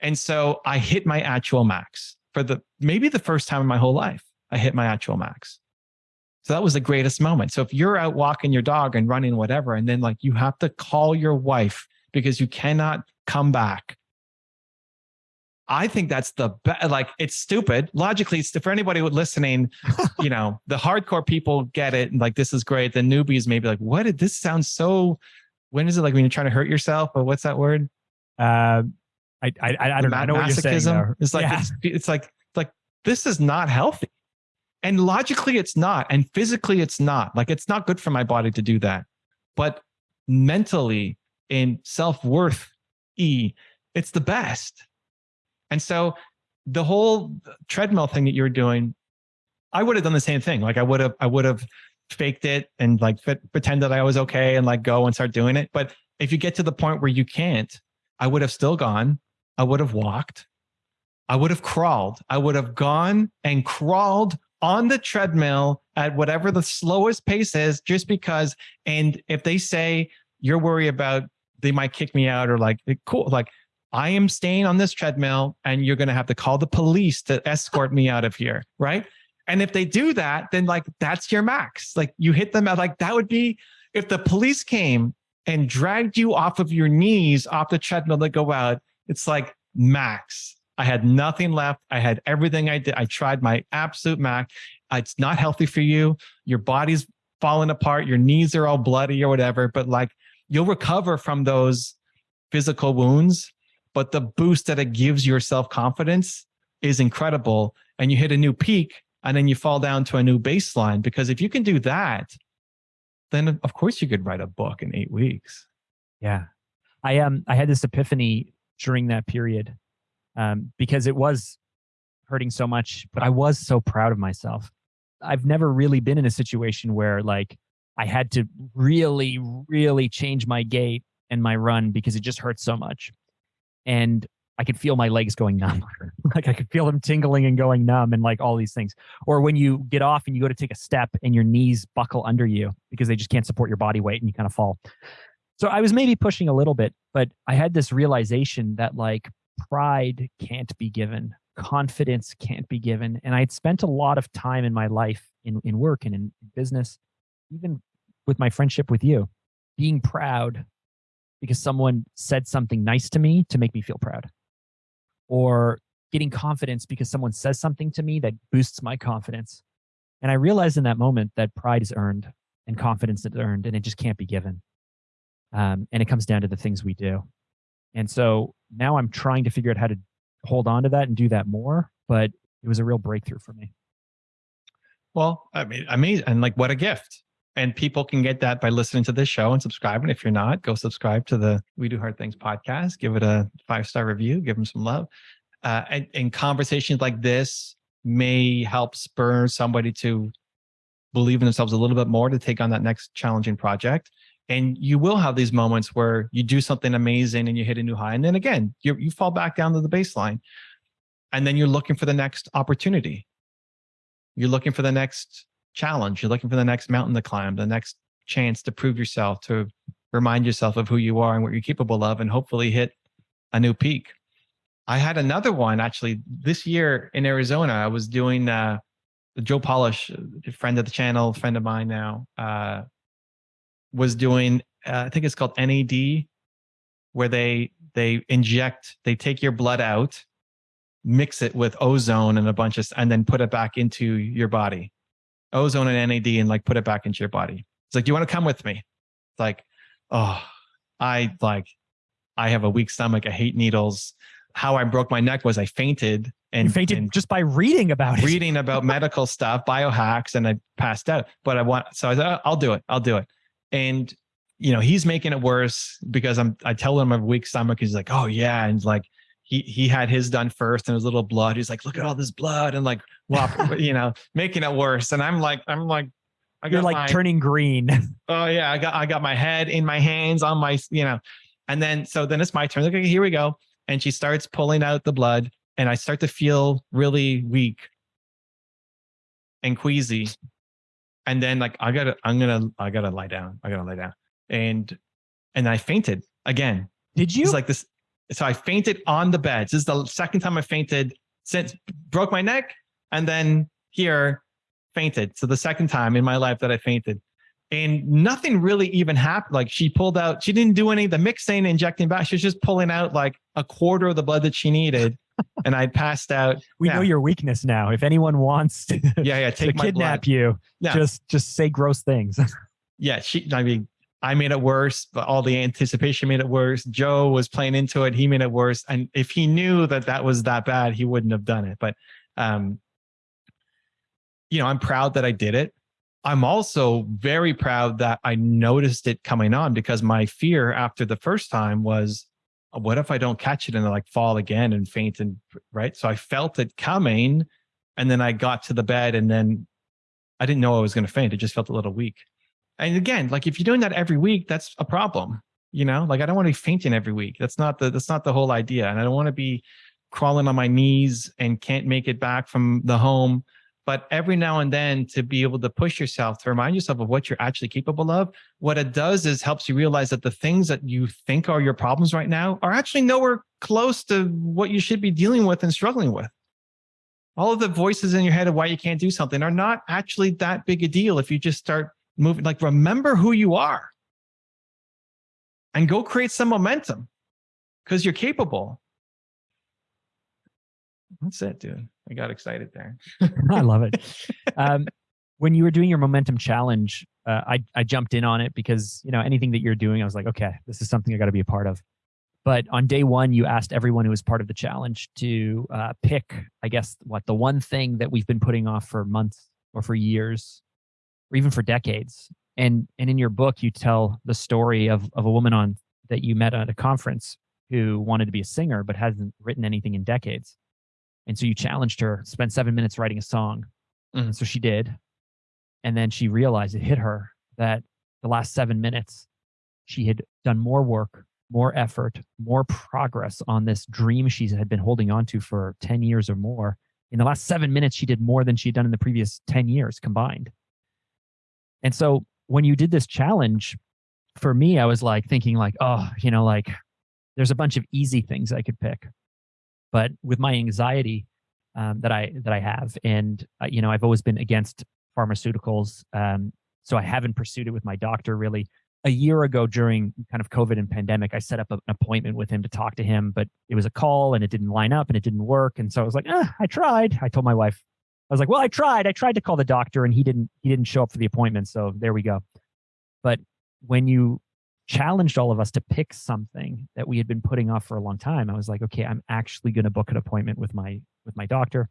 And so I hit my actual max for the maybe the first time in my whole life. I hit my actual max. So that was the greatest moment. So if you're out walking your dog and running whatever, and then like you have to call your wife because you cannot come back. I think that's the best. Like it's stupid. Logically, it's for anybody listening, you know, the hardcore people get it. And like, this is great. The newbies may be like, what did this sound so? When is it like when you're trying to hurt yourself? Or what's that word? Uh, I, I, I don't know. I know what you're saying. Though. It's like Yeah. it's, it's like like this is not healthy, and logically it's not, and physically it's not. Like it's not good for my body to do that, but mentally in self worth, e, it's the best. And so the whole treadmill thing that you're doing, I would have done the same thing. Like I would have I would have faked it and like pretend that I was okay and like go and start doing it. But if you get to the point where you can't, I would have still gone. I would have walked. I would have crawled. I would have gone and crawled on the treadmill at whatever the slowest pace is, just because. And if they say you're worried about they might kick me out or like cool, like I am staying on this treadmill and you're going to have to call the police to escort me out of here. Right. And if they do that, then like that's your max. Like you hit them at like that would be if the police came and dragged you off of your knees off the treadmill to go out, it's like max. I had nothing left. I had everything I did. I tried my absolute max. It's not healthy for you. Your body's falling apart. Your knees are all bloody or whatever, but like you'll recover from those physical wounds. But the boost that it gives your self confidence is incredible. And you hit a new peak and then you fall down to a new baseline. Because if you can do that, then of course you could write a book in eight weeks. Yeah. I um I had this epiphany during that period um, because it was hurting so much, but I was so proud of myself. I've never really been in a situation where like I had to really, really change my gait and my run because it just hurt so much. And I could feel my legs going numb. like I could feel them tingling and going numb and like all these things. Or when you get off and you go to take a step and your knees buckle under you because they just can't support your body weight and you kind of fall. So I was maybe pushing a little bit, but I had this realization that like pride can't be given, confidence can't be given. And I had spent a lot of time in my life in, in work and in business, even with my friendship with you, being proud because someone said something nice to me to make me feel proud or getting confidence because someone says something to me that boosts my confidence. And I realized in that moment that pride is earned and confidence is earned, and it just can't be given. Um, and it comes down to the things we do. And so now I'm trying to figure out how to hold on to that and do that more. But it was a real breakthrough for me. Well, I mean, amazing. And like, what a gift. And people can get that by listening to this show and subscribing. If you're not, go subscribe to the We Do Hard Things podcast. Give it a five star review. Give them some love. Uh, and, and conversations like this may help spur somebody to believe in themselves a little bit more to take on that next challenging project. And you will have these moments where you do something amazing and you hit a new high. And then again, you, you fall back down to the baseline. And then you're looking for the next opportunity. You're looking for the next challenge. You're looking for the next mountain to climb, the next chance to prove yourself, to remind yourself of who you are and what you're capable of, and hopefully hit a new peak. I had another one actually this year in Arizona. I was doing uh, Joe Polish, a friend of the channel, friend of mine now, uh, was doing. Uh, I think it's called NAD, where they they inject, they take your blood out, mix it with ozone and a bunch of, and then put it back into your body ozone and NAD and like put it back into your body. It's like, do you want to come with me? It's like, oh, I like, I have a weak stomach. I hate needles. How I broke my neck was I fainted and you fainted and just by reading about it. reading about medical stuff, biohacks, and I passed out. But I want, so I said, I'll do it. I'll do it. And you know, he's making it worse because I'm. I tell him I have a weak stomach. He's like, oh yeah, and like he he had his done first and his little blood. He's like, look at all this blood and like, whop, you know, making it worse. And I'm like, I'm like, I You're like my, turning green. Oh yeah, I got I got my head in my hands on my, you know, and then so then it's my turn. Okay, here we go. And she starts pulling out the blood, and I start to feel really weak and queasy. And then like I gotta, I'm gonna, I gotta lie down. I gotta lie down. And and I fainted again. Did you? It's like this so I fainted on the bed. This is the second time I fainted since broke my neck and then here fainted. So the second time in my life that I fainted. And nothing really even happened. Like she pulled out, she didn't do any the mixing, injecting back. She was just pulling out like a quarter of the blood that she needed. and I passed out. We know your weakness now. If anyone wants to, yeah, yeah, take to kidnap blood. you, yeah. just just say gross things. yeah, she. I mean, I made it worse, but all the anticipation made it worse. Joe was playing into it. He made it worse. And if he knew that that was that bad, he wouldn't have done it. But, um, you know, I'm proud that I did it. I'm also very proud that I noticed it coming on because my fear after the first time was, what if I don't catch it and I like fall again and faint and right? So I felt it coming and then I got to the bed and then I didn't know I was going to faint. It just felt a little weak. And again, like if you're doing that every week, that's a problem. You know, like I don't want to be fainting every week. That's not the that's not the whole idea. And I don't want to be crawling on my knees and can't make it back from the home but every now and then to be able to push yourself to remind yourself of what you're actually capable of what it does is helps you realize that the things that you think are your problems right now are actually nowhere close to what you should be dealing with and struggling with all of the voices in your head of why you can't do something are not actually that big a deal if you just start moving like remember who you are and go create some momentum because you're capable that's it dude i got excited there I love it. Um, when you were doing your momentum challenge, uh, I I jumped in on it because you know anything that you're doing, I was like, okay, this is something I got to be a part of. But on day one, you asked everyone who was part of the challenge to uh, pick, I guess, what the one thing that we've been putting off for months or for years, or even for decades. And and in your book, you tell the story of of a woman on that you met at a conference who wanted to be a singer but hasn't written anything in decades. And so you challenged her, spend seven minutes writing a song. Mhm. And so she did. And then she realized it hit her that the last seven minutes, she had done more work, more effort, more progress on this dream she had been holding on to for 10 years or more. In the last seven minutes, she did more than she'd done in the previous 10 years combined. And so when you did this challenge, for me, I was like thinking, like, oh, you know, like there's a bunch of easy things I could pick but with my anxiety um, that I that I have, and uh, you know, I've always been against pharmaceuticals, um, so I haven't pursued it with my doctor really. A year ago, during kind of COVID and pandemic, I set up an appointment with him to talk to him, but it was a call and it didn't line up and it didn't work, and so I was like, ah, I tried. I told my wife, I was like, well, I tried. I tried to call the doctor, and he didn't he didn't show up for the appointment, so there we go. But when you challenged all of us to pick something that we had been putting off for a long time. I was like, okay, I'm actually going to book an appointment with my with my doctor.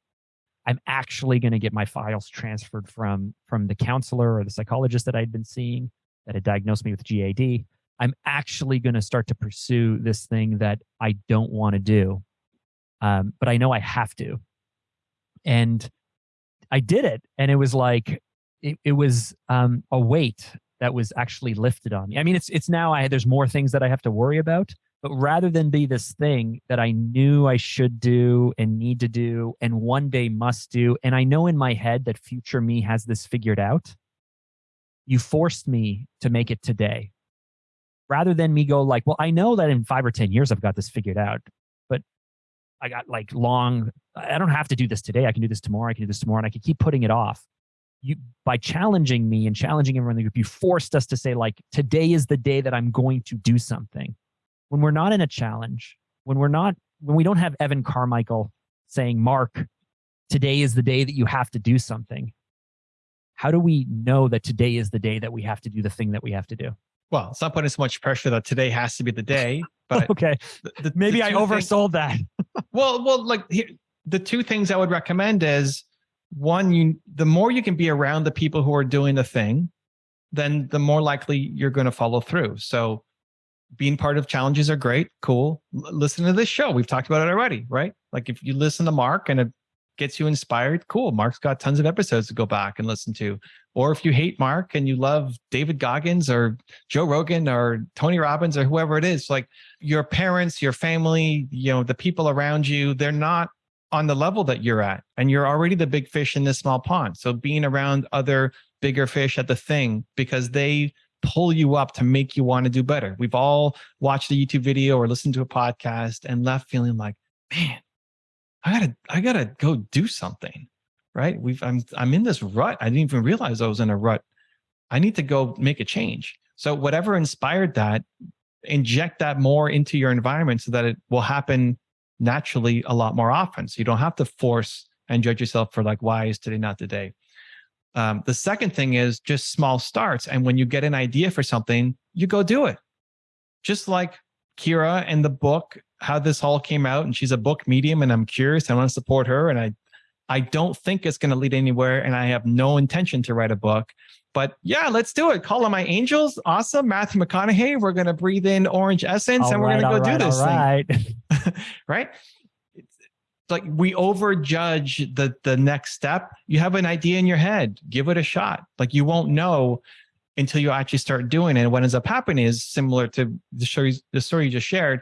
I'm actually going to get my files transferred from from the counselor or the psychologist that I'd been seeing that had diagnosed me with GAD. I'm actually going to start to pursue this thing that I don't want to do, um, but I know I have to. And I did it, and it was like it, it was um, a weight that was actually lifted on me. I mean, it's it's now I there's more things that I have to worry about, but rather than be this thing that I knew I should do and need to do and one day must do, and I know in my head that future me has this figured out, you forced me to make it today. Rather than me go like, well, I know that in five or ten years I've got this figured out, but I got like long. I don't have to do this today. I can do this tomorrow. I can do this tomorrow, and I can keep putting it off you by challenging me and challenging everyone in the group, you forced us to say, like, today is the day that I'm going to do something. When we're not in a challenge, when we're not, when we don't have Evan Carmichael saying, Mark, today is the day that you have to do something. How do we know that today is the day that we have to do the thing that we have to do? well it's not putting so much pressure that today has to be the day but okay, the, the- maybe the I two things- oversold that. Well, well, like here, the two things I would recommend is one, you the more you can be around the people who are doing the thing, then the more likely you're going to follow through. So being part of challenges are great, cool. L- listen to this show. We've talked about it already, right? Like if you listen to Mark and it gets you inspired, cool. Mark's got tons of episodes to go back and listen to. Or if you hate Mark and you love David Goggins or Joe Rogan or Tony Robbins or whoever it is, like your parents, your family, you know, the people around you, they're not on the level that you're at. And you're already the big fish in this small pond. So being around other bigger fish at the thing because they pull you up to make you want to do better. We've all watched a YouTube video or listened to a podcast and left feeling like, man, I gotta, I gotta go do something. Right. We've I'm I'm in this rut. I didn't even realize I was in a rut. I need to go make a change. So whatever inspired that, inject that more into your environment so that it will happen naturally a lot more often. So you don't have to force and judge yourself for like, why is today not the day? Um, the second thing is just small starts. And when you get an idea for something, you go do it. Just like Kira and the book, how this all came out, and she's a book medium, and I'm curious. I want to support her, and I, I don't think it's going to lead anywhere, and I have no intention to write a book. But yeah, let's do it. Call on my angels. Awesome, Matthew McConaughey. We're going to breathe in orange essence, and we're All going to go all do this all thing right. right? It's like we overjudge the the next step. You have an idea in your head, give it a shot. Like you won't know until you actually start doing it. And what ends up happening is similar to the story the story you just shared.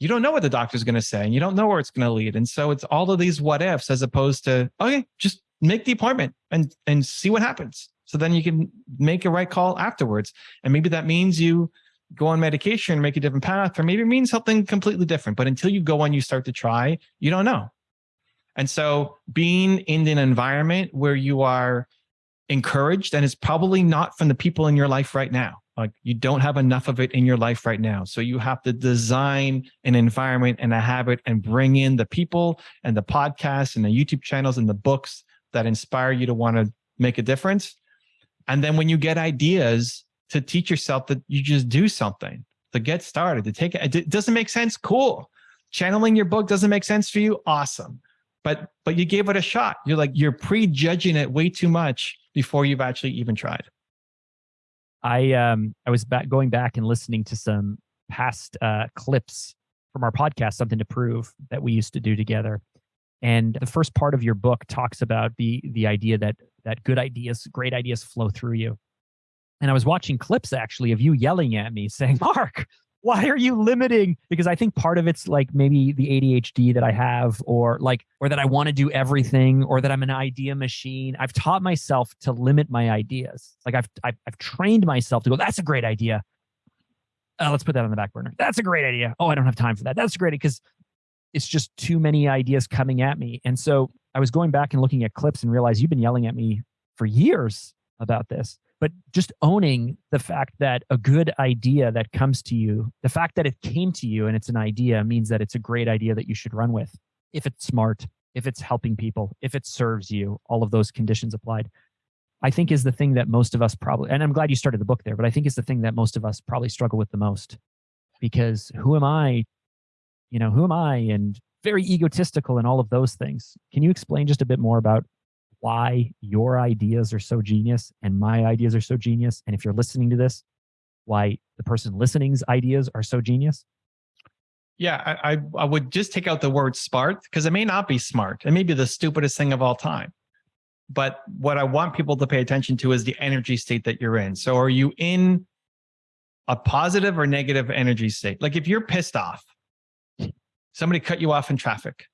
You don't know what the doctor's going to say, and you don't know where it's going to lead. And so it's all of these what ifs, as opposed to okay, just make the appointment and and see what happens. So then you can make a right call afterwards. And maybe that means you go on medication, make a different path, or maybe it means something completely different. But until you go on, you start to try, you don't know. And so being in an environment where you are encouraged, and it's probably not from the people in your life right now. Like you don't have enough of it in your life right now. So you have to design an environment and a habit and bring in the people and the podcasts and the YouTube channels and the books that inspire you to want to make a difference. And then when you get ideas to teach yourself that you just do something to get started, to take it, it doesn't make sense. Cool. Channeling your book doesn't make sense for you. Awesome. But, but you gave it a shot. You're like, you're prejudging it way too much before you've actually even tried. I um I was back going back and listening to some past uh, clips from our podcast, something to prove that we used to do together. And the first part of your book talks about the the idea that that good ideas, great ideas flow through you. And I was watching clips actually of you yelling at me saying, "Mark, why are you limiting? Because i think part of it's like maybe the adhd that i have or like or that i want to do everything or that i'm an idea machine. I've taught myself to limit my ideas. Like i've i've, I've trained myself to go that's a great idea. Uh, let's put that on the back burner. That's a great idea. Oh i don't have time for that. That's great because it's just too many ideas coming at me and so i was going back and looking at clips and realized you've been yelling at me for years about this but just owning the fact that a good idea that comes to you, the fact that it came to you and it's an idea means that it's a great idea that you should run with. If it's smart, if it's helping people, if it serves you, all of those conditions applied. I think is the thing that most of us probably, and I'm glad you started the book there, but I think is the thing that most of us probably struggle with the most. Because who am I? You know, who am I? And very egotistical and all of those things. Can you explain just a bit more about why your ideas are so genius and my ideas are so genius. And if you're listening to this, why the person listening's ideas are so genius? Yeah, I, I, would just take out the word smart because it may not be smart. It may be the stupidest thing of all time. But what I want people to pay attention to is the energy state that you're in. So are you in a positive or negative energy state? Like if you're pissed off, somebody cut you off in traffic,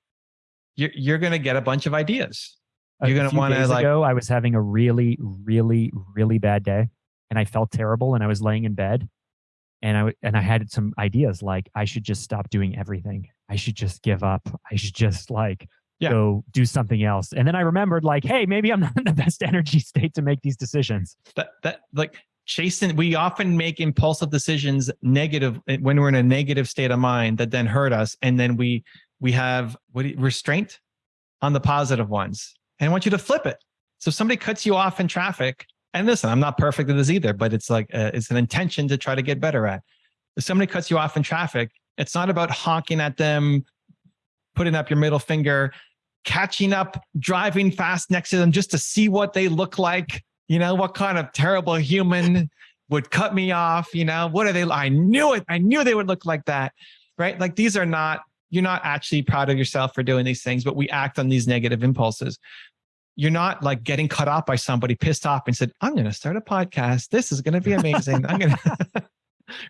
you're, you're going to get a bunch of ideas you're gonna want to like. Ago, I was having a really, really, really bad day, and I felt terrible, and I was laying in bed, and I and I had some ideas like I should just stop doing everything. I should just give up. I should just like yeah. go do something else. And then I remembered like, hey, maybe I'm not in the best energy state to make these decisions. That that like chasing we often make impulsive decisions negative eh, when we're in a negative state of mind that then hurt us and then we we have what restraint on the positive ones and I want you to flip it. So if somebody cuts you off in traffic, and listen, I'm not perfect at this either, but it's like, a, uh, it's an intention to try to get better at. If somebody cuts you off in traffic, it's not about honking at them, putting up your middle finger, catching up, driving fast next to them just to see what they look like. You know, what kind of terrible human would cut me off? You know, what are they? I knew it. I knew they would look like that. Right. Like these are not you're not actually proud of yourself for doing these things, but we act on these negative impulses. You're not like getting cut off by somebody pissed off and said, I'm going to start a podcast. This is going to be amazing. I'm going to,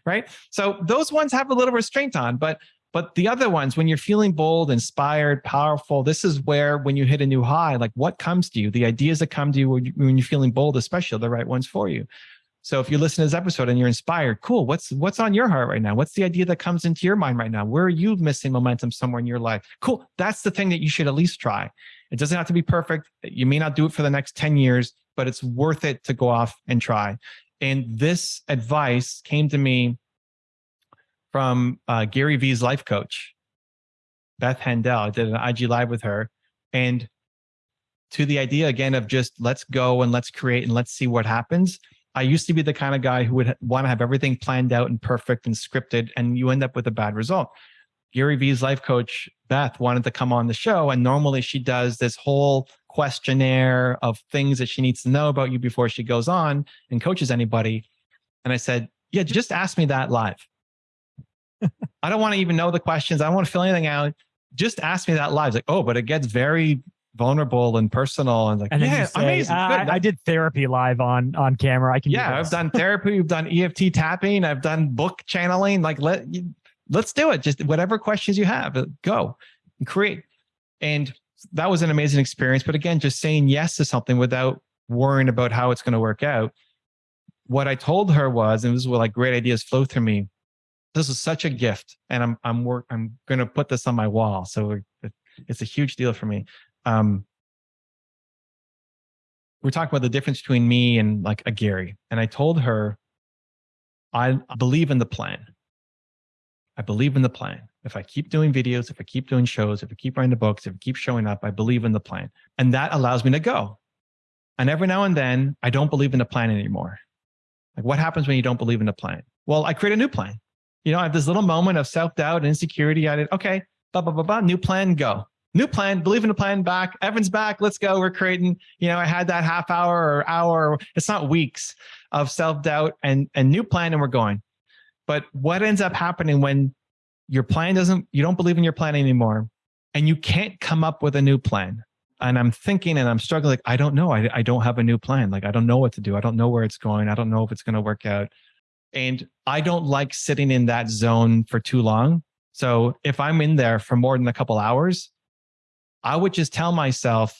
right? So those ones have a little restraint on, but but the other ones, when you're feeling bold, inspired, powerful, this is where when you hit a new high, like what comes to you, the ideas that come to you when, you, are feeling bold, especially the right ones for you. So if you listen to this episode and you're inspired, cool. What's what's on your heart right now? What's the idea that comes into your mind right now? Where are you missing momentum somewhere in your life? Cool. That's the thing that you should at least try. It doesn't have to be perfect. You may not do it for the next 10 years, but it's worth it to go off and try. And this advice came to me from uh, Gary Vee's life coach, Beth Handel. I did an IG live with her. And to the idea again of just let's go and let's create and let's see what happens I used to be the kind of guy who would want to have everything planned out and perfect and scripted, and you end up with a bad result. Gary Vee's life coach, Beth, wanted to come on the show. And normally she does this whole questionnaire of things that she needs to know about you before she goes on and coaches anybody. And I said, Yeah, just ask me that live. I don't want to even know the questions. I don't want to fill anything out. Just ask me that live. It's like, oh, but it gets very vulnerable and personal and like and yeah say, amazing I, I, did therapy live on on camera i can yeah i've done therapy we've done eft tapping i've done book channeling like let let's do it just whatever questions you have uh, go and create and that was an amazing experience. But again, just saying yes to something without worrying about how it's going to work out. What I told her was, and this is where like great ideas flow through me. This is such a gift, and I'm I'm work I'm going to put this on my wall. So it's a huge deal for me. Um, we're talking about the difference between me and like a Gary, and I told her, I believe in the plan. I believe in the plan. If I keep doing videos, if I keep doing shows, if I keep writing the books, if I keep showing up, I believe in the plan. And that allows me to go. And every now and then, I don't believe in the plan anymore. Like, what happens when you don't believe in the plan? Well, I create a new plan. You know, I have this little moment of self doubt and insecurity. I did, okay, blah, blah, blah, blah, new plan, go. New plan, believe in the plan, back. Evan's back, let's go. We're creating, you know, I had that half hour or hour, it's not weeks of self doubt and, and new plan, and we're going. But what ends up happening when your plan doesn't, you don't believe in your plan anymore, and you can't come up with a new plan? And I'm thinking and I'm struggling, like, I don't know. I, I don't have a new plan. Like, I don't know what to do. I don't know where it's going. I don't know if it's going to work out. And I don't like sitting in that zone for too long. So if I'm in there for more than a couple hours, I would just tell myself,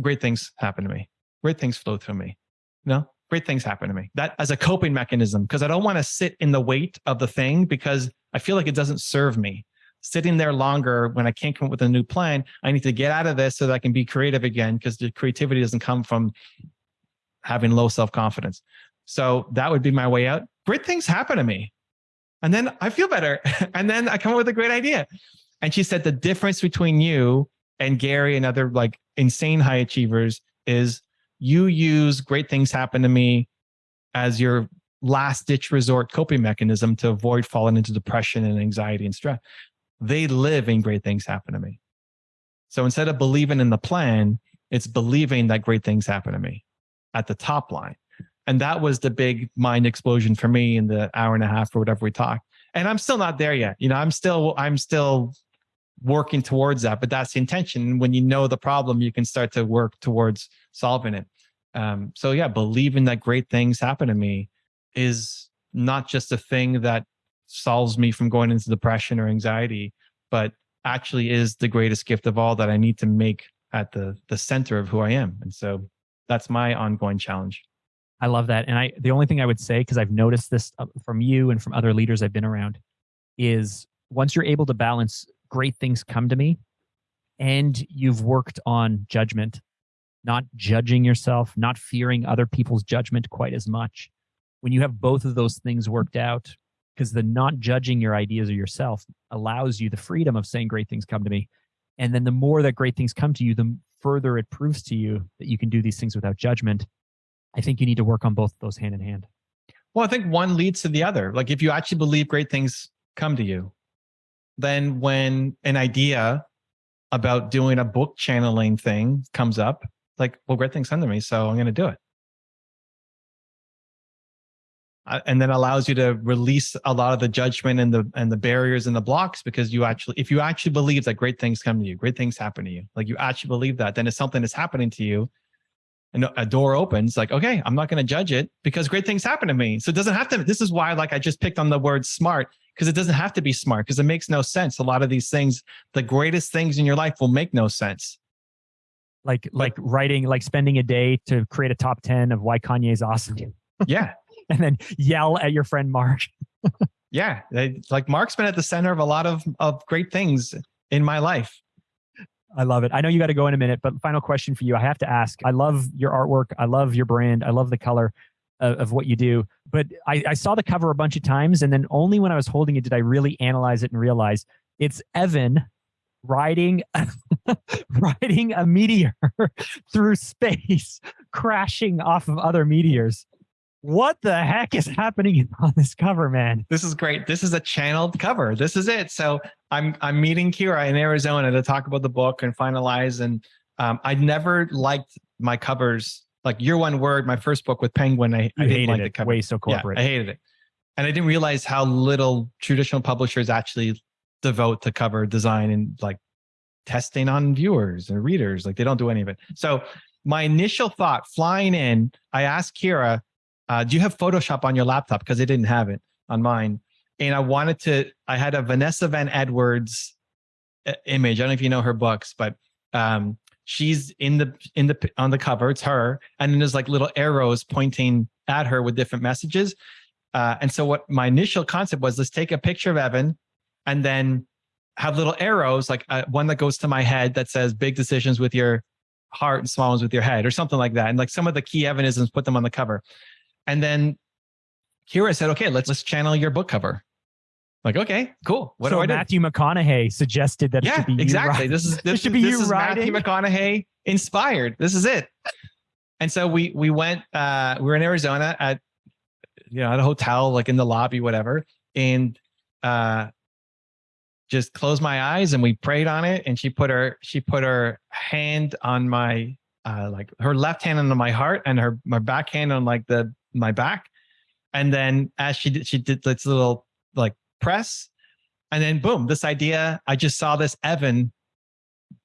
great things happen to me. Great things flow through me. You know, great things happen to me. That as a coping mechanism, because I don't want to sit in the weight of the thing because I feel like it doesn't serve me. Sitting there longer when I can't come up with a new plan, I need to get out of this so that I can be creative again because the creativity doesn't come from having low self confidence. So that would be my way out. Great things happen to me. And then I feel better. and then I come up with a great idea. And she said the difference between you and Gary and other like insane high achievers is you use great things happen to me as your last ditch resort coping mechanism to avoid falling into depression and anxiety and stress. They live in great things happen to me. So instead of believing in the plan, it's believing that great things happen to me at the top line. And that was the big mind explosion for me in the hour and a half or whatever we talked. And I'm still not there yet. You know, I'm still, I'm still working towards that, but that's the intention. When you know the problem, you can start to work towards solving it. Um, so yeah, believing that great things happen to me is not just a thing that solves me from going into depression or anxiety, but actually is the greatest gift of all that I need to make at the the center of who I am. And so that's my ongoing challenge. I love that. And I the only thing I would say because I've noticed this uh, from you and from other leaders I've been around is once you're able to balance great things come to me and you've worked on judgment not judging yourself not fearing other people's judgment quite as much when you have both of those things worked out because the not judging your ideas or yourself allows you the freedom of saying great things come to me and then the more that great things come to you the further it proves to you that you can do these things without judgment i think you need to work on both of those hand in hand well i think one leads to the other like if you actually believe great things come to you then when an idea about doing a book channeling thing comes up, like, well, great things come to me, so I'm going to do it. Uh, and then allows you to release a lot of the judgment and the and the barriers and the blocks because you actually if you actually believe that great things come to you great things happen to you like you actually believe that then if something is happening to you and a door opens like okay i'm not going to judge it because great things happen to me so it doesn't have to this is why like i just picked on the word smart because it doesn't have to be smart because it makes no sense. A lot of these things, the greatest things in your life will make no sense. Like like writing, like spending a day to create a top 10 of why Kanye's awesome. Yeah. and then yell at your friend Mark. yeah. Like Mark's been at the center of a lot of, of great things in my life. I love it. I know you got to go in a minute, but final question for you. I have to ask. I love your artwork. I love your brand. I love the color of, of what you do. But I, I saw the cover a bunch of times, and then only when I was holding it did I really analyze it and realize it's Evan riding riding a meteor through space, crashing off of other meteors. What the heck is happening on this cover, man? This is great. This is a channeled cover. This is it. So I'm I'm meeting Kira in Arizona to talk about the book and finalize. And um, I never liked my covers like your one word, my first book with Penguin, I, I didn't like it. the cover. Way so corporate. Yeah, I hated it. And I didn't realize how little traditional publishers actually devote to cover design and like testing on viewers and readers. Like they don't do any of it. So my initial thought flying in, I asked Kira, uh, do you have Photoshop on your laptop? Because I didn't have it on mine. And I wanted to, I had a Vanessa Van Edwards uh, image. I don't know if you know her books, but um, she's in the in the on the cover. It's her, and then there's like little arrows pointing at her with different messages. Uh, and so what my initial concept was, let's take a picture of Evan, and then have little arrows, like uh, one that goes to my head that says "big decisions with your heart and small ones with your head," or something like that. And like some of the key Evanisms, put them on the cover. And then Kira said, "Okay, let's let's channel your book cover." Like, okay, cool. What so do I do? Matthew McConaughey suggested that it yeah, should be you exactly. This is this, should be this you is Matthew. McConaughey inspired. This is it. And so we we went. Uh, we were in Arizona at you know at a hotel, like in the lobby, whatever, and uh, just closed my eyes and we prayed on it. And she put her she put her hand on my uh, like her left hand on my heart and her my back hand on like the my back. And then as she did, she did this little like press, and then boom, this idea. I just saw this Evan.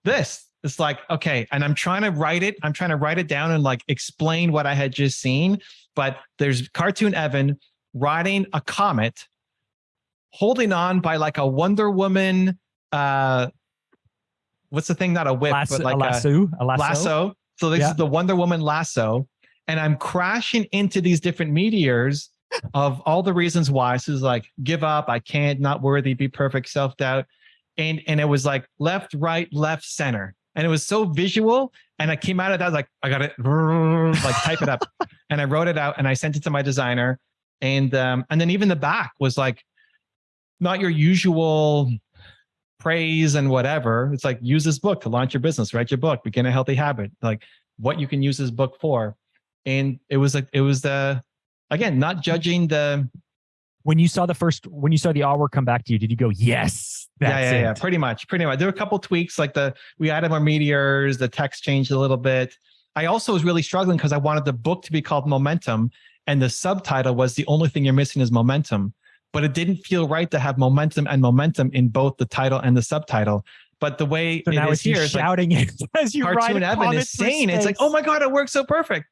This it's like okay, and I'm trying to write it. I'm trying to write it down and like explain what I had just seen. But there's cartoon Evan riding a comet, holding on by like a Wonder Woman. Uh, what's the thing? Not a whip, lasso, but like a a lasso, a lasso. lasso. So this Yeah. is the Wonder Woman lasso, and I'm crashing into these different meteors of all the reasons why. So it's like give up, I can't, not worthy, be perfect, self doubt, and and it was like left, right, left, center, and it was so visual. And I came out of that like I got it, like type it up, and I wrote it out and I sent it to my designer, and um and then even the back was like not your usual praise and whatever. It's like use this book to launch your business, write your book, begin a healthy habit, like what you can use this book for. And it was like it was the again, not judging the When you saw the first, when you saw the artwork come back to you, did you go, yes, that's yeah, yeah, yeah, pretty much, pretty much. There were a couple tweaks, like the we added more meteors, the text changed a little bit. I also was really struggling because I wanted the book to be called Momentum, and the subtitle was the only thing you're missing is momentum. But it didn't feel right to have momentum and momentum in both the title and the subtitle. But the way So it now is here is like shouting it as you cartoon Evan is saying it's like, oh my god, it works so perfect.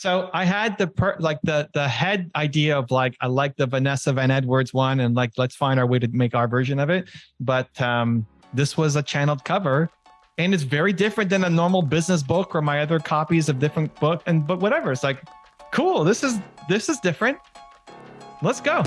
So I had the per, like the the head idea of like I like the Vanessa Van Edwards one and like let's find our way to make our version of it. But um, this was a channeled cover, and it's very different than a normal business book or my other copies of different book and but whatever. It's like cool. This is this is different. Let's go.